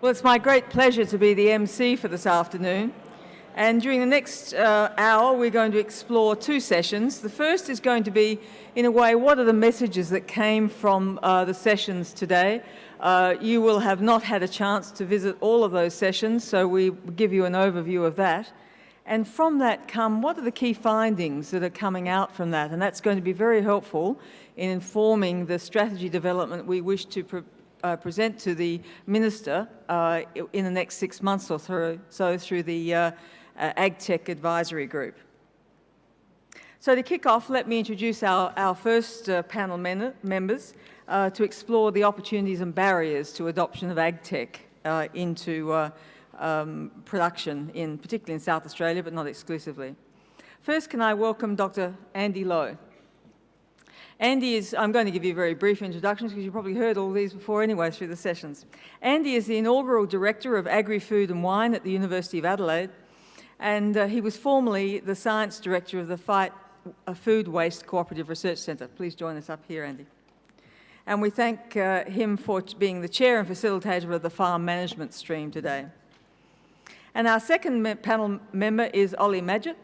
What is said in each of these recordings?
Well, it's my great pleasure to be the MC for this afternoon. And during the next uh, hour, we're going to explore two sessions. The first is going to be, in a way, what are the messages that came from uh, the sessions today? Uh, you will have not had a chance to visit all of those sessions, so we give you an overview of that. And from that come, what are the key findings that are coming out from that? And that's going to be very helpful in informing the strategy development we wish to uh, present to the Minister uh, in the next six months or so, so through the uh, uh AgTech Advisory Group. So to kick off, let me introduce our, our first uh, panel members uh, to explore the opportunities and barriers to adoption of AgTech into um, production, in, particularly in South Australia, but not exclusively. First, can I welcome Dr. Andy Lowe. Andy is, I'm going to give you very brief introductions because you've probably heard all these before anyway through the sessions. Andy is the inaugural Director of Agri-Food and Wine at the University of Adelaide, and uh, he was formerly the Science Director of the Fight uh, Food Waste Cooperative Research Centre. Please join us up here, Andy. And we thank uh, him for being the Chair and Facilitator of the Farm Management Stream today. And our second panel member is Ollie Madgett.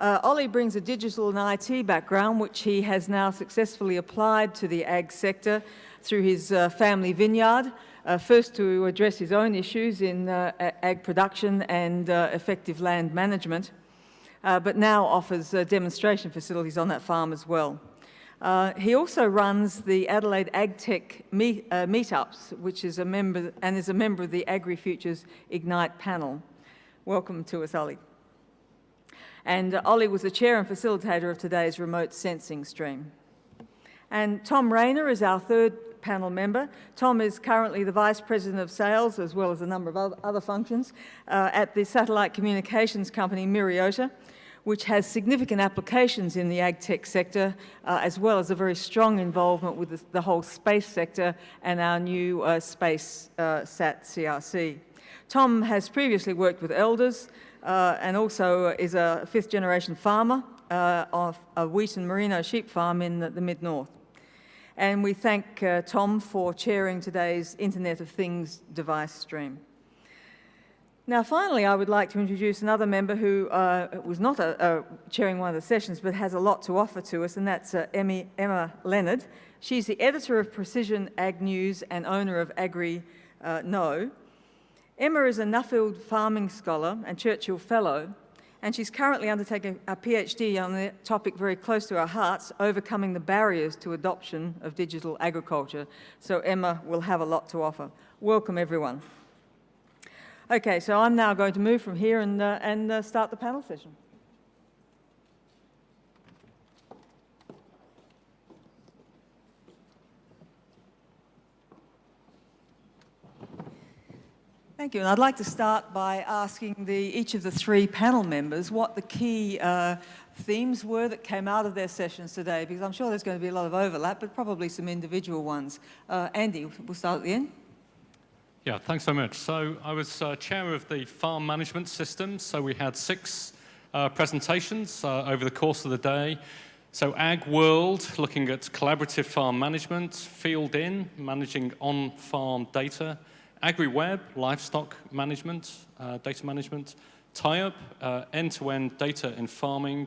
Uh, Ollie brings a digital and IT background, which he has now successfully applied to the ag sector through his uh, family vineyard, uh, first to address his own issues in uh, ag production and uh, effective land management, uh, but now offers demonstration facilities on that farm as well. he also runs the Adelaide AgTech meet, meetups, which is a member and is a member of the AgriFutures Ignite panel. Welcome to us, Ollie. And Ollie was the chair and facilitator of today's remote sensing stream. And Tom Rayner is our third panel member. Tom is currently the Vice President of Sales, as well as a number of other functions, uh, at the satellite communications company Myriota, which has significant applications in the ag tech sector, uh, as well as a very strong involvement with the, the whole space sector and our new uh, space uh, SAT CRC. Tom has previously worked with elders uh, and also is a fifth generation farmer uh, of a wheat and merino sheep farm in the, the mid-north. And we thank uh, Tom for chairing today's Internet of Things device stream. Now, finally, I would like to introduce another member who uh, was not a, a chairing one of the sessions, but has a lot to offer to us, and that's uh, Emmy, Emma Leonard. She's the editor of Precision Ag News and owner of Agri uh, No, Emma is a Nuffield farming scholar and Churchill Fellow, and she's currently undertaking a PhD on the topic very close to our hearts, overcoming the barriers to adoption of digital agriculture. So Emma will have a lot to offer. Welcome, everyone. Okay, so I'm now going to move from here and, uh, and uh, start the panel session. Thank you. And I'd like to start by asking the, each of the three panel members what the key uh, themes were that came out of their sessions today, because I'm sure there's going to be a lot of overlap, but probably some individual ones. Uh, Andy, we'll start at the end. Yeah, thanks so much. So I was uh, chair of the farm management system. So we had six uh, presentations uh, over the course of the day. So Agworld, looking at collaborative farm management, Field In, managing on-farm data, AgriWebb, livestock management, uh, data management, tie-up, uh, end-to-end data in farming,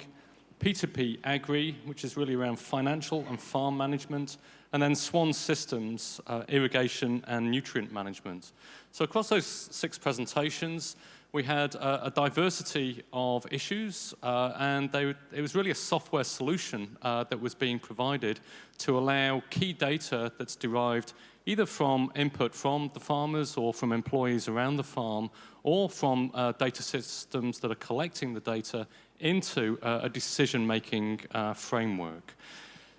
P2P Agri, which is really around financial and farm management, and then Swan Systems, uh, irrigation and nutrient management. So across those six presentations, we had a, a diversity of issues, uh, and they, it was really a software solution uh, that was being provided to allow key data that's derived either from input from the farmers or from employees around the farm or from uh, data systems that are collecting the data into uh, a decision-making uh, framework.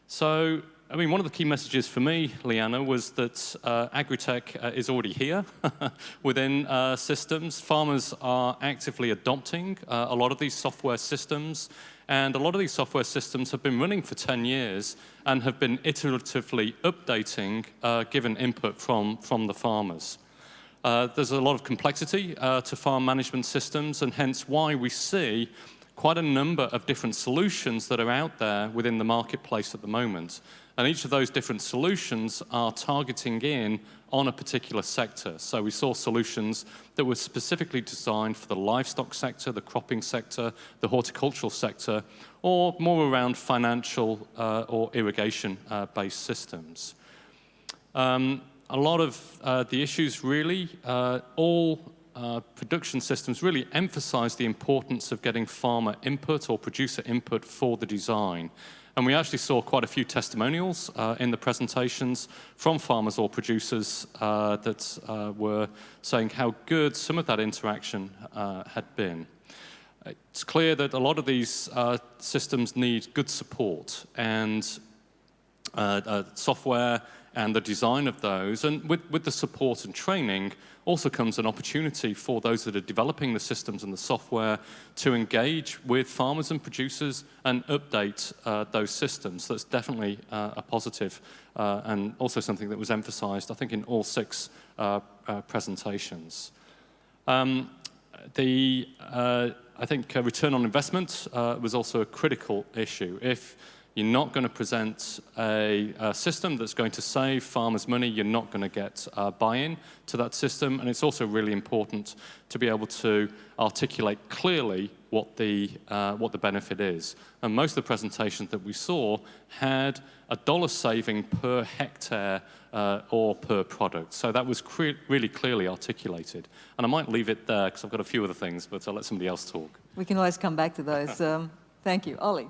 So, I mean, one of the key messages for me, Leanna, was that uh, agri-tech uh, is already here within uh, systems. Farmers are actively adopting a lot of these software systems and a lot of these software systems have been running for 10 years and have been iteratively updating uh, given input from, from the farmers. Uh, there's a lot of complexity uh, to farm management systems and hence why we see quite a number of different solutions that are out there within the marketplace at the moment. And each of those different solutions are targeting in on a particular sector. So we saw solutions that were specifically designed for the livestock sector, the cropping sector, the horticultural sector, or more around financial uh, or irrigation-based uh, systems. Um, a lot of uh, the issues really, uh, all uh, production systems really emphasize the importance of getting farmer input or producer input for the design. And we actually saw quite a few testimonials uh, in the presentations from farmers or producers uh, that uh, were saying how good some of that interaction uh, had been. It's clear that a lot of these uh, systems need good support and uh, software and the design of those. And with, with the support and training also comes an opportunity for those that are developing the systems and the software to engage with farmers and producers and update uh, those systems. That's definitely uh, a positive uh, and also something that was emphasized, I think, in all six uh, uh, presentations. Um, the, uh, I think return on investment was also a critical issue. If you're not going to present a, a, system that's going to save farmers money. You're not going to get uh, buy-in to that system. And it's also really important to be able to articulate clearly what the, uh, what the benefit is. And most of the presentations that we saw had a dollar saving per hectare uh, or per product. So that was really clearly articulated. And I might leave it there because I've got a few other things, but I'll let somebody else talk. We can always come back to those. um, thank you. Ollie.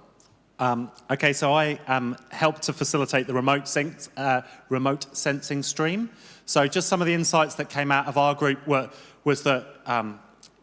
Um, okay, so I um, helped to facilitate the remote, uh, remote, sensing stream. So just some of the insights that came out of our group were, was that um,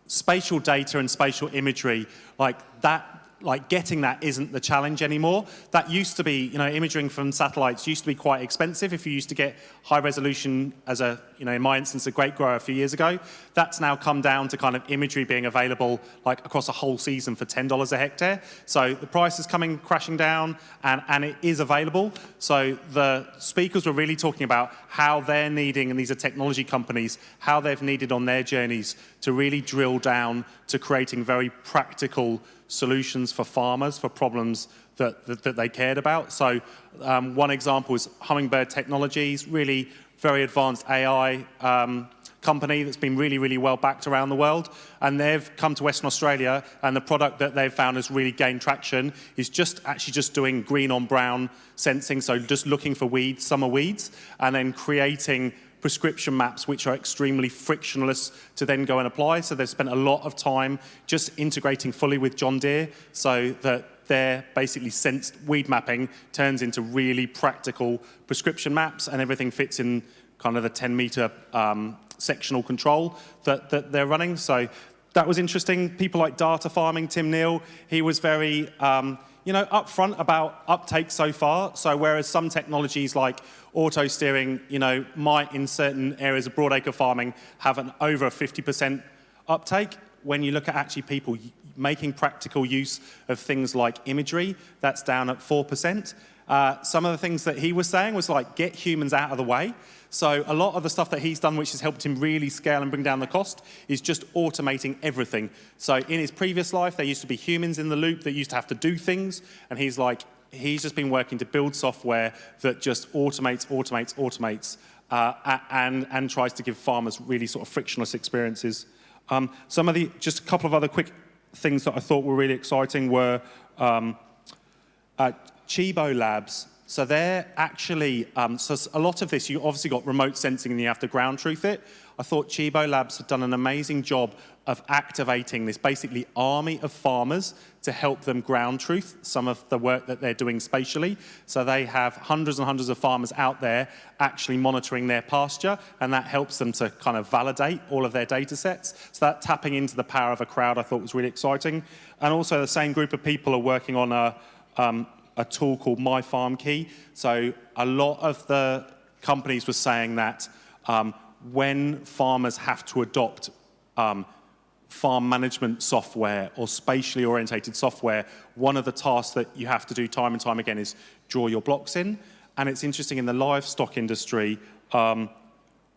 spatial data and spatial imagery, like that like getting that isn't the challenge anymore. That used to be, you know, imaging from satellites used to be quite expensive if you used to get high resolution as a, you know, in my instance, a grape grower a few years ago. That's now come down to kind of imagery being available like across a whole season for $10 a hectare. So the price is coming crashing down and, and it is available. So the speakers were really talking about how they're needing, and these are technology companies, how they've needed on their journeys to really drill down to creating very practical solutions for farmers for problems that, that, that they cared about. So um, one example is Hummingbird Technologies, really very advanced AI um, company that's been really, really well backed around the world. And they've come to Western Australia, and the product that they've found has really gained traction is just actually just doing green on brown sensing, so just looking for weeds, summer weeds, and then creating prescription maps which are extremely frictionless to then go and apply. So they've spent a lot of time just integrating fully with John Deere so that their basically sensed weed mapping turns into really practical prescription maps and everything fits in kind of the 10 meter um, sectional control that, that they're running. So that was interesting. People like data farming, Tim Neale, he was very, um, you know, upfront about uptake so far. So whereas some technologies like auto steering, you know, might in certain areas of broadacre farming have an over 50% uptake, when you look at actually people making practical use of things like imagery, that's down at 4%. Uh, some of the things that he was saying was like, get humans out of the way. So a lot of the stuff that he's done, which has helped him really scale and bring down the cost, is just automating everything. So in his previous life, there used to be humans in the loop that used to have to do things, and he's like, he's just been working to build software that just automates, automates, automates, uh, and, and tries to give farmers really sort of frictionless experiences. Um, some of the, just a couple of other quick things that I thought were really exciting were um, uh, Cibo Labs. So they're actually, um, so a lot of this, you obviously got remote sensing and you have to ground truth it. I thought Cibo Labs had done an amazing job of activating this basically army of farmers to help them ground truth some of the work that they're doing spatially. So they have hundreds and hundreds of farmers out there actually monitoring their pasture, and that helps them to kind of validate all of their data sets. So that tapping into the power of a crowd I thought was really exciting. And also the same group of people are working on a, um, a tool called My Farm Key. So a lot of the companies were saying that um, when farmers have to adopt um, farm management software or spatially orientated software, one of the tasks that you have to do time and time again is draw your blocks in. And it's interesting in the livestock industry, um,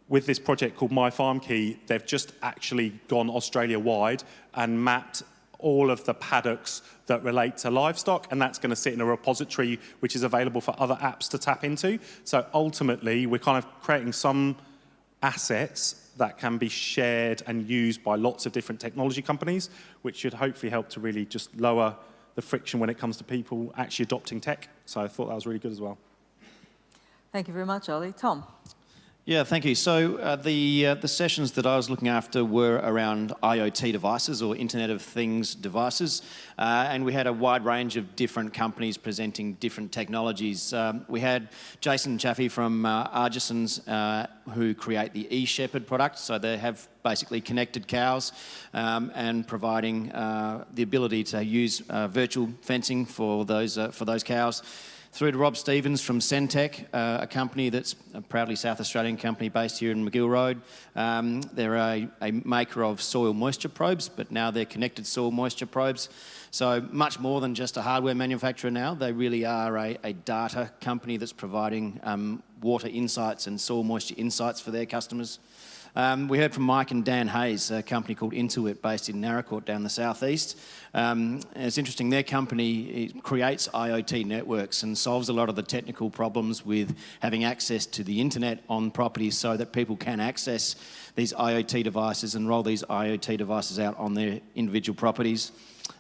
with this project called My Farm Key, they've just actually gone Australia-wide and mapped all of the paddocks that relate to livestock, and that's going to sit in a repository which is available for other apps to tap into. So ultimately, we're kind of creating some assets that can be shared and used by lots of different technology companies, which should hopefully help to really just lower the friction when it comes to people actually adopting tech. So I thought that was really good as well. Thank you very much, Ollie. Tom? Yeah, thank you. So uh, the uh, the sessions that I was looking after were around IoT devices or Internet of Things devices, uh, and we had a wide range of different companies presenting different technologies. Um, we had Jason Chaffee from uh, Agersens, uh, who create the eShepherd product. So they have basically connected cows um, and providing uh, the ability to use virtual fencing for those for those cows through to Rob Stevens from Sentek, uh, a company that's a proudly South Australian company based here in Magill Road. Um, they're a, a, maker of soil moisture probes, but now they're connected soil moisture probes. So much more than just a hardware manufacturer now. They really are a, a data company that's providing um, water insights and soil moisture insights for their customers. Um, we heard from Mike and Dan Hayes, a company called Intuit based in Naracoorte down the southeast. Um, it's interesting, their company creates IoT networks and solves a lot of the technical problems with having access to the internet on properties so that people can access these IoT devices and roll these IoT devices out on their individual properties.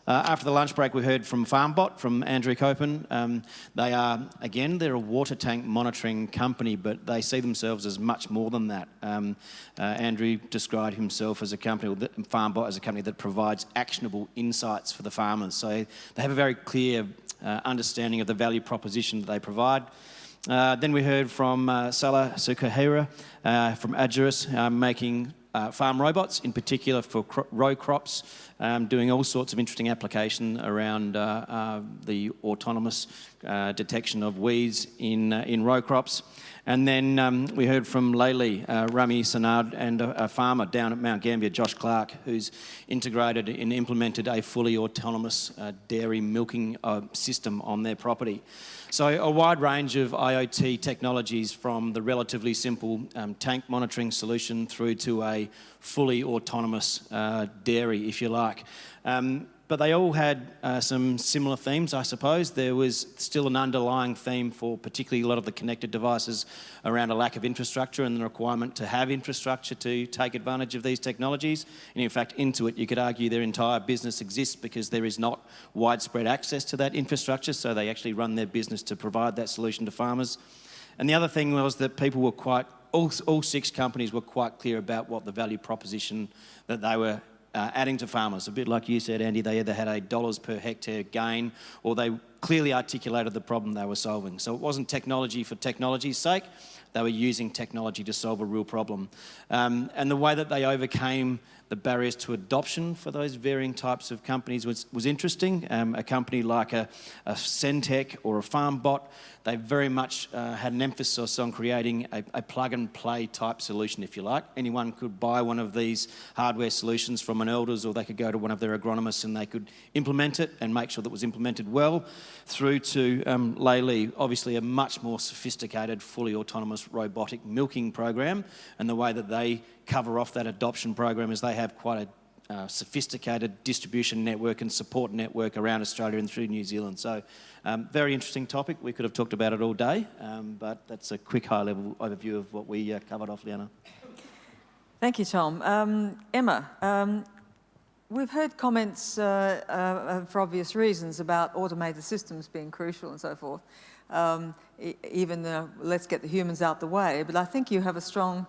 Uh, after the lunch break, we heard from FarmBot, from Andrew Coppin. Um, they are, again, they're a water tank monitoring company, but they see themselves as much more than that. Um, uh, Andrew described himself as a company, FarmBot as a company that provides actionable insights for the farmers. So they have a very clear uh, understanding of the value proposition that they provide. Uh, then we heard from uh, Salah Sukkarieh uh, from Agerris, uh, making uh, farm robots, in particular for cro row crops, um, doing all sorts of interesting application around uh, uh, the autonomous uh, detection of weeds in, uh, in row crops. And then um, we heard from Lely, uh, Rami Sanad, and a, a, farmer down at Mount Gambier, Josh Clark, who's integrated and implemented a fully autonomous dairy milking system on their property. So a wide range of IoT technologies from the relatively simple um, tank monitoring solution through to a fully autonomous uh, dairy, if you like. Um, but they all had uh, some similar themes, I suppose. There was still an underlying theme for particularly a lot of the connected devices around a lack of infrastructure and the requirement to have infrastructure to take advantage of these technologies. And in fact, Intuit, you could argue their entire business exists because there is not widespread access to that infrastructure, so they actually run their business to provide that solution to farmers. And the other thing was that people were quite, all, all six companies were quite clear about what the value proposition that they were uh, adding to farmers. A bit like you said, Andy, they either had a dollars per hectare gain or they clearly articulated the problem they were solving. So it wasn't technology for technology's sake, they were using technology to solve a real problem. Um, and the way that they overcame the barriers to adoption for those varying types of companies was, was interesting. Um, a company like a, a Sentek or a FarmBot, they very much uh, had an emphasis on creating a, a, plug and play type solution, if you like. Anyone could buy one of these hardware solutions from an Elders or they could go to one of their agronomists and they could implement it and make sure that it was implemented well through to um, Lely, obviously a much more sophisticated, fully autonomous robotic milking program and the way that they cover off that adoption program is they have quite a uh, sophisticated distribution network and support network around Australia and through New Zealand. So um, very interesting topic. We could have talked about it all day, um, but that's a quick high-level overview of what we uh, covered off, Liana. Thank you, Tom. Um, Emma, um, we've heard comments uh, uh, for obvious reasons about automated systems being crucial and so forth. Um, even let's get the humans out the way, but I think you have a strong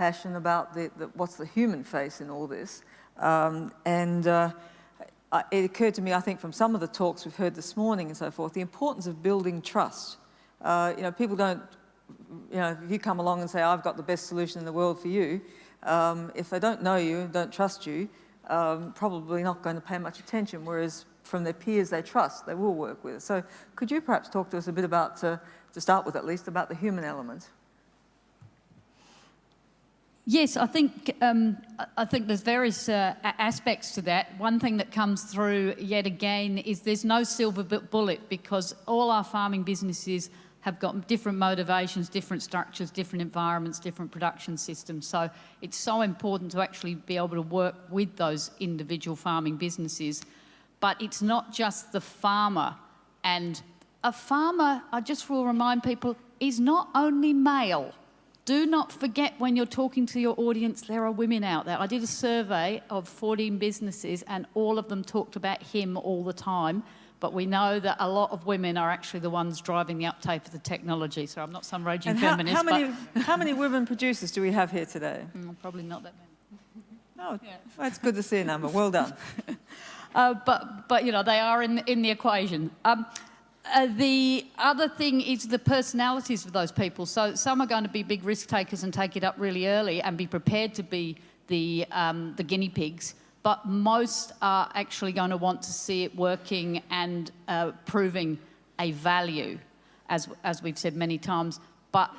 passion about the, the, what's the human face in all this. Um, and uh, it occurred to me, I think, from some of the talks we've heard this morning and so forth, the importance of building trust. Uh, you know, people don't, you know, if you come along and say, I've got the best solution in the world for you, um, if they don't know you, don't trust you, um, probably not going to pay much attention, whereas from their peers they trust, they will work with. So could you perhaps talk to us a bit about, uh, to start with at least, about the human element? Yes, I think um, I think there's various uh, aspects to that. One thing that comes through yet again is there's no silver bullet because all our farming businesses have got different motivations, different structures, different environments, different production systems. So it's so important to actually be able to work with those individual farming businesses. But it's not just the farmer. And a farmer, I just will remind people, is not only male. Do not forget when you're talking to your audience, there are women out there. I did a survey of 14 businesses and all of them talked about him all the time but we know that a lot of women are actually the ones driving the uptake of the technology. So I'm not some raging And how, feminist, how many, how many women producers do we have here today? mm, probably not that many. Oh, that's good to see a number. Well done. Uh, but, but, you know, they are in, in the equation. Um, uh, the other thing is the personalities of those people. So some are going to be big risk takers and take it up really early and be prepared to be the, um, the guinea pigs but most are actually going to want to see it working and uh, proving a value, as, as we've said many times. But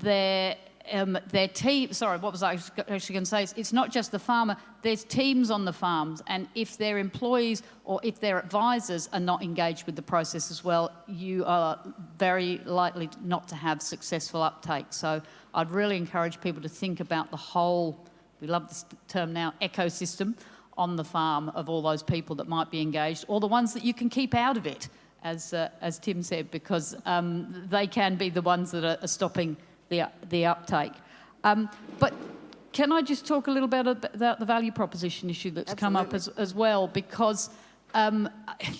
their, um, their team, sorry, what was I actually going to say? It's not just the farmer, there's teams on the farms, and if their employees or if their advisors are not engaged with the process as well, you are very likely not to have successful uptake. So I'd really encourage people to think about the whole, we love this term now, ecosystem on the farm of all those people that might be engaged, or the ones that you can keep out of it, as, uh, as Tim said, because um, they can be the ones that are, are stopping the, the uptake. Um, but can I just talk a little bit about the value proposition issue that's Absolutely. come up as, as well? Because, um,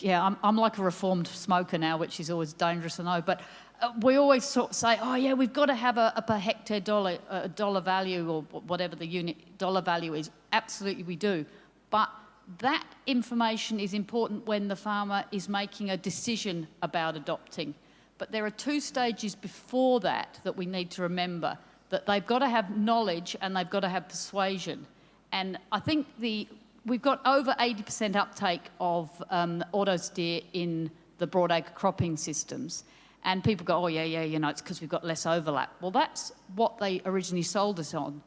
yeah, I'm, I'm like a reformed smoker now, which is always dangerous, I know, but uh, we always sort of say, oh yeah, we've got to have a, a per hectare dollar, a dollar value or whatever the unit dollar value is. Absolutely we do. But that information is important when the farmer is making a decision about adopting. But there are two stages before that that we need to remember, that they've got to have knowledge and they've got to have persuasion. And I think the, we've got over 80% uptake of um, auto steer in the broadacre cropping systems. And people go, oh yeah, yeah, you know, it's because we've got less overlap. Well, that's what they originally sold us on.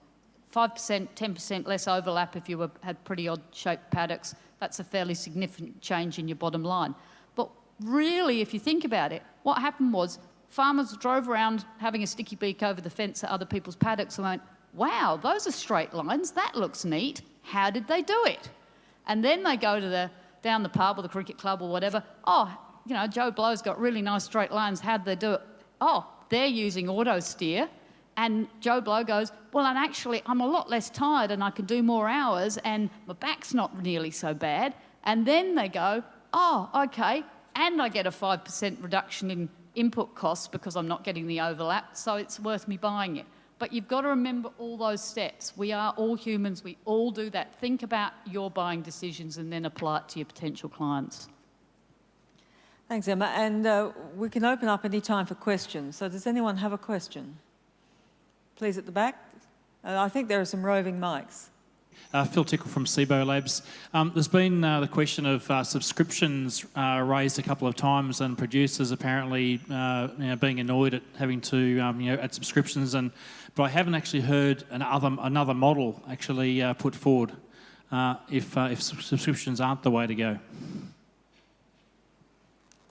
5%, 10% less overlap if you were, had pretty odd shaped paddocks. That's a fairly significant change in your bottom line. Really, if you think about it, what happened was farmers drove around having a sticky beak over the fence at other people's paddocks and went, wow, those are straight lines. That looks neat. How did they do it? And then they go to the, down the pub or the cricket club or whatever. Oh, you know, Joe Blow's got really nice straight lines. How'd they do it? Oh, they're using auto steer and Joe Blow goes, well, and actually, I'm a lot less tired and I can do more hours and my back's not nearly so bad. And then they go, oh, okay, and I get a 5% reduction in input costs because I'm not getting the overlap, so it's worth me buying it. But you've got to remember all those steps. We are all humans, we all do that. Think about your buying decisions and then apply it to your potential clients. Thanks, Emma. And uh, we can open up any time for questions. So does anyone have a question? Please, at the back. Uh, I think there are some roving mics. Uh, Phil Tickle from Cibo Labs. Um, there's been uh, the question of uh, subscriptions uh, raised a couple of times, and producers apparently uh, you know, being annoyed at having to um, you know add subscriptions. And but I haven't actually heard another another model actually uh, put forward if if subscriptions aren't the way to go.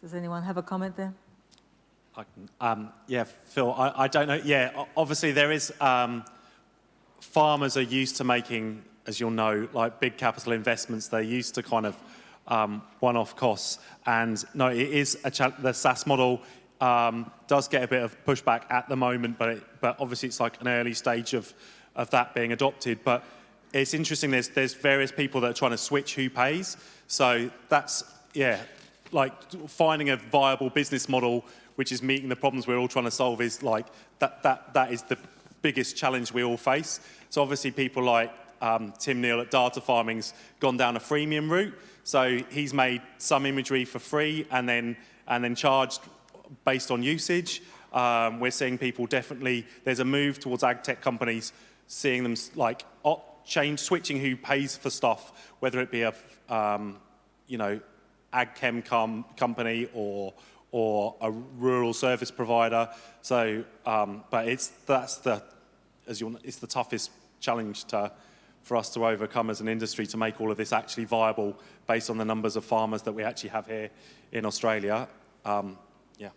Does anyone have a comment there? I can, um, yeah, Phil, I, I, don't know. Yeah, obviously there is, um, farmers are used to making, as you'll know, like big capital investments. They're used to kind of um, one-off costs. And no, it is, a the SaaS model um, does get a bit of pushback at the moment, but, it, but obviously it's like an early stage of, of that being adopted. But it's interesting, there's, there's various people that are trying to switch who pays. So that's, yeah, like finding a viable business model which is meeting the problems we're all trying to solve is like, that, that, that is the biggest challenge we all face. So obviously people like um, Tim Neale at Data Farming's gone down a freemium route. So he's made some imagery for free and then, and then charged based on usage. Um, we're seeing people definitely, there's a move towards ag tech companies seeing them like change, switching who pays for stuff, whether it be a, um, you know, ag chem com company or, or a rural service provider. So, um, but it's, that's the, as you it's the toughest challenge to, for us to overcome as an industry to make all of this actually viable based on the numbers of farmers that we actually have here in Australia. Um, yeah.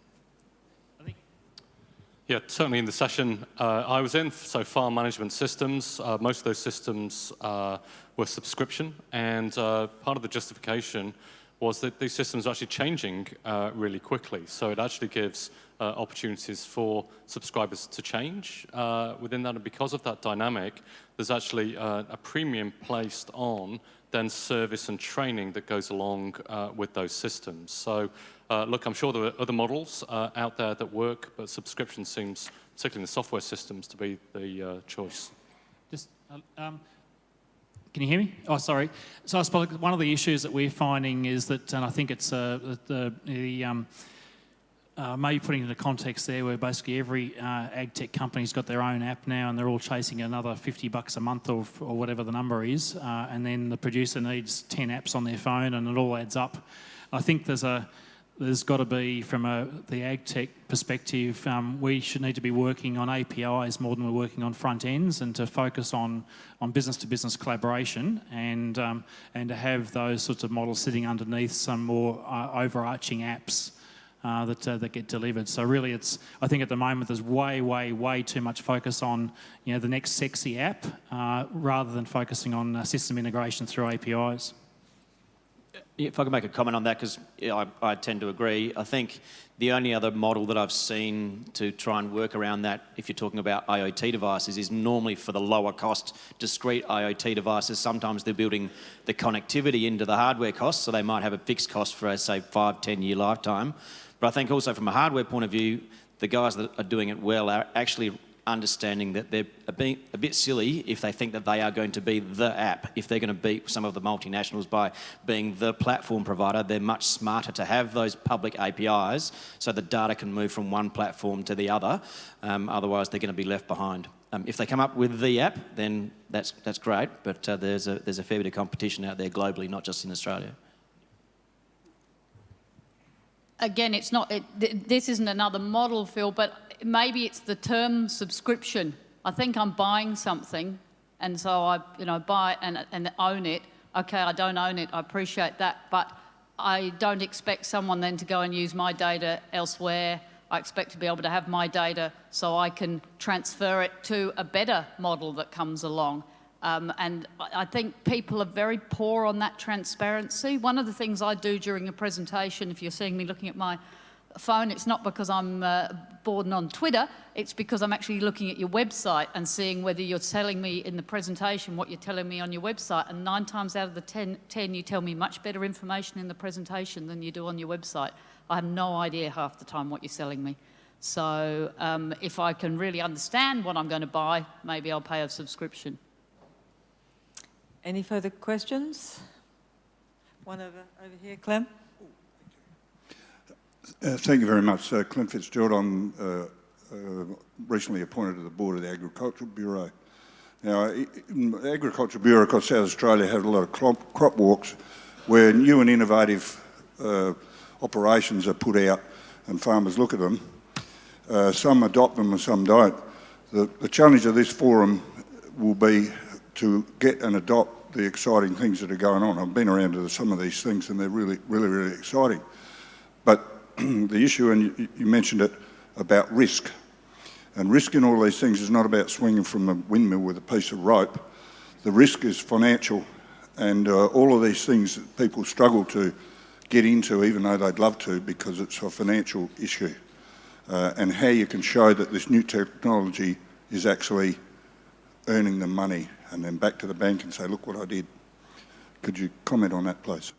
Yeah, certainly in the session uh, I was in, so farm management systems, uh, most of those systems uh, were subscription, and uh, part of the justification was that these systems are actually changing uh, really quickly. So it actually gives uh, opportunities for subscribers to change within that, and because of that dynamic, there's actually a premium placed on then service and training that goes along with those systems. So uh, look, I'm sure there are other models uh, out there that work, but subscription seems, particularly in the software systems, to be the uh, choice. Just, uh, um, can you hear me? Oh, sorry. So I suppose one of the issues that we're finding is that, and I think it's uh, the, the um, uh, maybe putting into context there where basically every uh, ag tech company's got their own app now and they're all chasing another 50 bucks a month or, or whatever the number is uh, and then the producer needs 10 apps on their phone and it all adds up. I think there's a there's got to be, from a, the ag tech perspective, um, we should need to be working on APIs more than we're working on front ends and to focus on, on business to business collaboration and, um, and to have those sorts of models sitting underneath some more uh, overarching apps. Uh, that, uh, that get delivered. So really it's, I think at the moment there's way, way, way too much focus on, you know, the next sexy app uh, rather than focusing on uh, system integration through APIs. If I can make a comment on that, because I, I, tend to agree. I think the only other model that I've seen to try and work around that, if you're talking about IoT devices, is normally for the lower cost discrete IoT devices. Sometimes they're building the connectivity into the hardware cost, so they might have a fixed cost for, say, five, 10 year lifetime. But I think also from a hardware point of view, the guys that are doing it well are actually understanding that they're a bit, a bit silly if they think that they are going to be the app. If they're going to beat some of the multinationals by being the platform provider, they're much smarter to have those public APIs so the data can move from one platform to the other. Um, otherwise, they're going to be left behind. Um, if they come up with the app, then that's, that's great, but uh, there's, a, there's a fair bit of competition out there globally, not just in Australia. Again, it's not, it, th this isn't another model, Phil, but maybe it's the term subscription. I think I'm buying something, and so I, you know, buy it and, and own it. Okay, I don't own it. I appreciate that, but I don't expect someone then to go and use my data elsewhere. I expect to be able to have my data so I can transfer it to a better model that comes along. Um, and I think people are very poor on that transparency. One of the things I do during a presentation, if you're seeing me looking at my phone, it's not because I'm uh, bored and on Twitter, it's because I'm actually looking at your website and seeing whether you're telling me in the presentation what you're telling me on your website. And nine times out of the ten, you tell me much better information in the presentation than you do on your website. I have no idea half the time what you're selling me. So um, if I can really understand what I'm going to buy, maybe I'll pay a subscription. Any further questions? One over, over here, Clem. Uh, thank you very much. Uh, Clint Fitzgerald, I'm uh, uh, recently appointed to the board of the Agricultural Bureau. Now, the Agricultural Bureau across South Australia have a lot of crop, crop walks where new and innovative uh, operations are put out and farmers look at them. Uh, some adopt them and some don't. The, the challenge of this forum will be to get and adopt the exciting things that are going on. I've been around to some of these things and they're really, really, really exciting. But the issue, and you, you, mentioned it, about risk. And risk in all these things is not about swinging from a windmill with a piece of rope. The risk is financial, and uh, all of these things that people struggle to get into, even though they'd love to, because it's a financial issue. Uh, and how you can show that this new technology is actually earning them money, and then back to the bank and say, look what I did. Could you comment on that, please?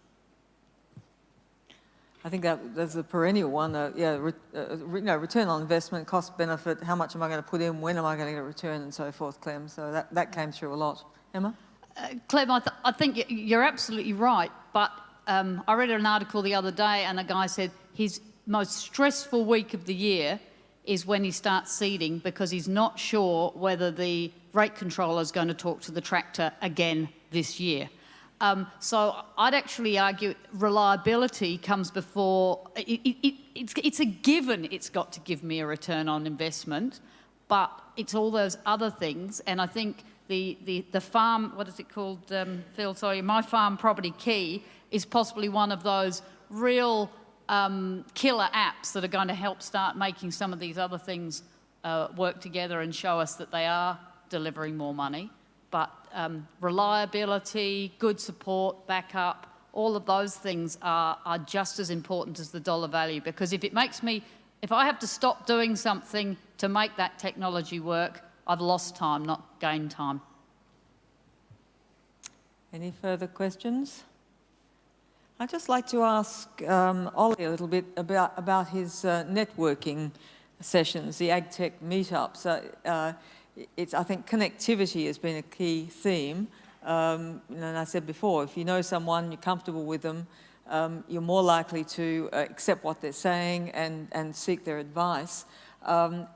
I think that that's a perennial one. Uh, yeah, re, uh, you know, return on investment, cost benefit, how much am I going to put in, when am I going to get a return, and so forth, Clem. So that, that came through a lot. Emma? Uh, Clem, I, th I, think you're absolutely right, but um, I read an article the other day and a guy said his most stressful week of the year is when he starts seeding because he's not sure whether the rate controller is going to talk to the tractor again this year. Um, so I'd actually argue reliability comes before, it, it, it, it's, it's a given it's got to give me a return on investment, but it's all those other things. And I think the, the, the farm, what is it called, um, Phil, sorry, My Farm Property Key is possibly one of those real um, killer apps that are going to help start making some of these other things uh, work together and show us that they are delivering more money. But um, reliability, good support, backup, all of those things are, are just as important as the dollar value because if it makes me, if I have to stop doing something to make that technology work, I've lost time, not gained time. Any further questions? I'd just like to ask um, Ollie a little bit about, about his uh, networking sessions, the AgTech meetups. Uh, uh, it's, I think connectivity has been a key theme. Um, and I said before, if you know someone, you're comfortable with them, um, you're more likely to uh, accept what they're saying and, and seek their advice. Um,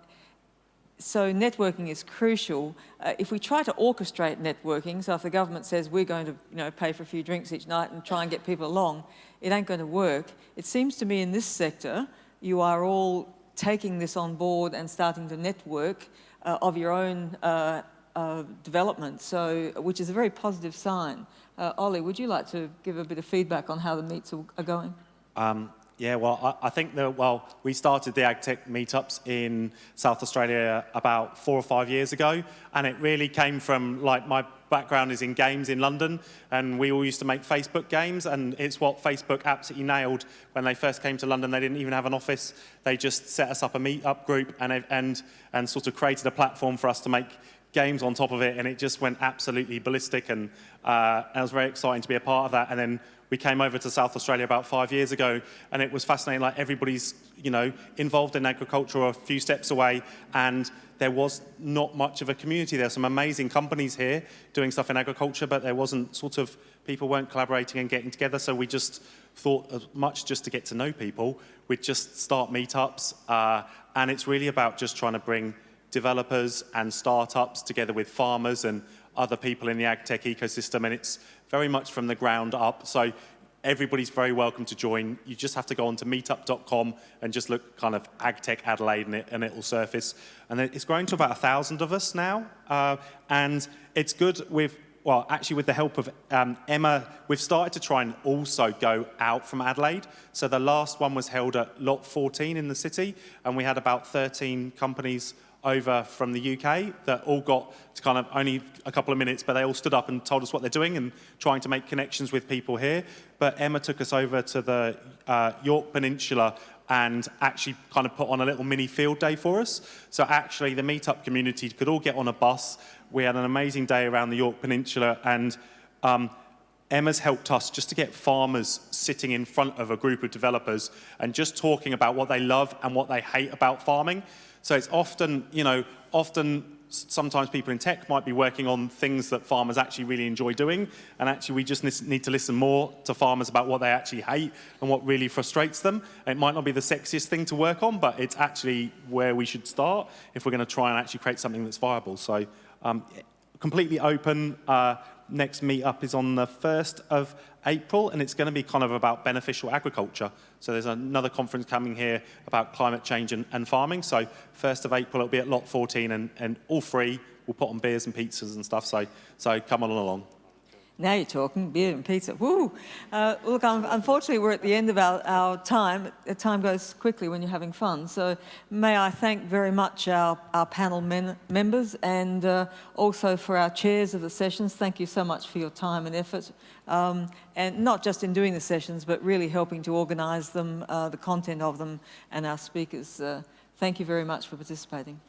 so networking is crucial. Uh, if we try to orchestrate networking, so if the government says we're going to you know, pay for a few drinks each night and try and get people along, it ain't going to work. It seems to me in this sector, you are all taking this on board and starting to network uh, of your own uh, uh development, so, which is a very positive sign. Uh, Ollie, would you like to give a bit of feedback on how the meets are going? Um, yeah, well, I, I, think that, well, we started the AgTech meetups in South Australia about four or five years ago, and it really came from, like, my background is in games in London, and we all used to make Facebook games, and it's what Facebook absolutely nailed when they first came to London. They didn't even have an office. They just set us up a meetup group and, and, and sort of created a platform for us to make games on top of it, and it just went absolutely ballistic, and, uh, and it was very exciting to be a part of that. And then we came over to South Australia about five years ago, and it was fascinating. Like everybody's, you know, involved in agriculture or a few steps away, and there was not much of a community. There's some amazing companies here doing stuff in agriculture, but there wasn't sort of people weren't collaborating and getting together. So we just thought as much just to get to know people, we'd just start meetups, uh, and it's really about just trying to bring developers and startups together with farmers and other people in the ag tech ecosystem, and it's very much from the ground up. So everybody's very welcome to join. You just have to go onto meetup.com and just look kind of AgTech Adelaide and it, and it will surface. And it's growing to about a thousand of us now. Uh, and it's good with, well, actually with the help of um, Emma, we've started to try and also go out from Adelaide. So the last one was held at Lot 14 in the city and we had about 13 companies over from the UK that all got to kind of only a couple of minutes, but they all stood up and told us what they're doing and trying to make connections with people here. But Emma took us over to the uh, Yorke Peninsula and actually kind of put on a little mini field day for us. So actually the meetup community could all get on a bus. We had an amazing day around the Yorke Peninsula and um, Emma's helped us just to get farmers sitting in front of a group of developers and just talking about what they love and what they hate about farming. So it's often, you know, often sometimes people in tech might be working on things that farmers actually really enjoy doing and actually we just need to listen more to farmers about what they actually hate and what really frustrates them. It might not be the sexiest thing to work on but it's actually where we should start if we're going to try and actually create something that's viable. So um, completely open. Uh, next meetup is on the 1st of April, and it's going to be kind of about beneficial agriculture. So there's another conference coming here about climate change and, and farming. So 1st of April, it'll be at Lot 14, and, and all free. We'll put on beers and pizzas and stuff, so, so come on along. Now you're talking, beer and pizza. Woo! Uh, look, unfortunately, we're at the end of our, our time. Time goes quickly when you're having fun. So may I thank very much our, our panel men, members and uh, also for our chairs of the sessions. Thank you so much for your time and effort. Um, and not just in doing the sessions, but really helping to organise them, uh, the content of them, and our speakers. Uh, thank you very much for participating.